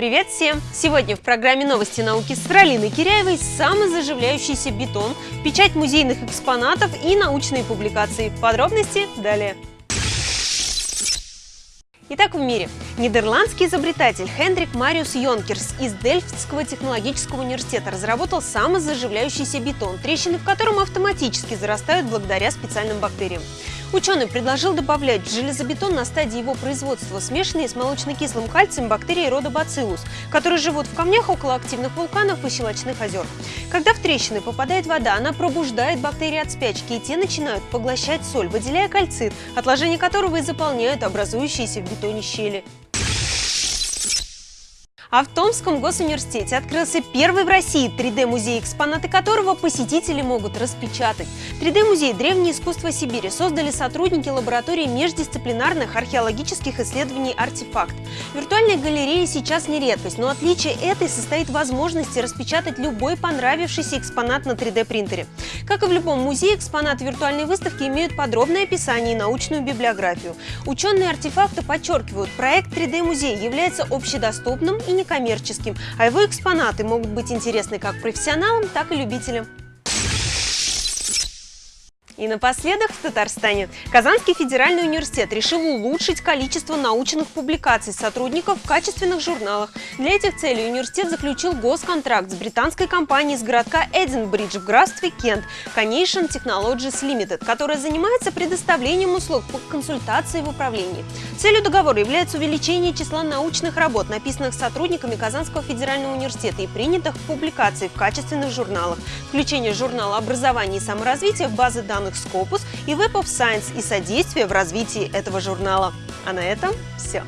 Привет всем! Сегодня в программе «Новости науки» с Ралиной Киряевой самозаживляющийся бетон, печать музейных экспонатов и научные публикации. Подробности далее. Итак, в мире. Нидерландский изобретатель Хендрик Мариус Йонкерс из Дельфтского технологического университета разработал самозаживляющийся бетон, трещины в котором автоматически зарастают благодаря специальным бактериям. Ученый предложил добавлять в железобетон на стадии его производства смешанные с молочно-кислым кальцием бактерии рода бациллус, которые живут в камнях около активных вулканов и щелочных озер. Когда в трещины попадает вода, она пробуждает бактерии от спячки, и те начинают поглощать соль, выделяя кальцит, отложения которого и заполняют образующиеся в бетоне щели. А в Томском госуниверситете открылся первый в России 3D-музей, экспонаты которого посетители могут распечатать. 3D-музей «Древнее искусство Сибири» создали сотрудники лаборатории междисциплинарных археологических исследований «Артефакт». Виртуальная галерея сейчас не редкость, но отличие этой состоит в возможности распечатать любой понравившийся экспонат на 3D-принтере. Как и в любом музее, экспонаты виртуальной выставки имеют подробное описание и научную библиографию. Ученые артефакта подчеркивают, проект 3D-музей является общедоступным и некоммерческим, а его экспонаты могут быть интересны как профессионалам, так и любителям. И напоследок в Татарстане. Казанский федеральный университет решил улучшить количество научных публикаций сотрудников в качественных журналах. Для этих целей университет заключил госконтракт с британской компанией из городка Эдинбридж в графстве Кент Conation Technologies Limited, которая занимается предоставлением услуг по консультации в управлении. Целью договора является увеличение числа научных работ, написанных сотрудниками Казанского федерального университета и принятых в публикации в качественных журналах, включение журнала образования и саморазвития в базы данных данных Scopus и Web of Science и содействие в развитии этого журнала. А на этом все.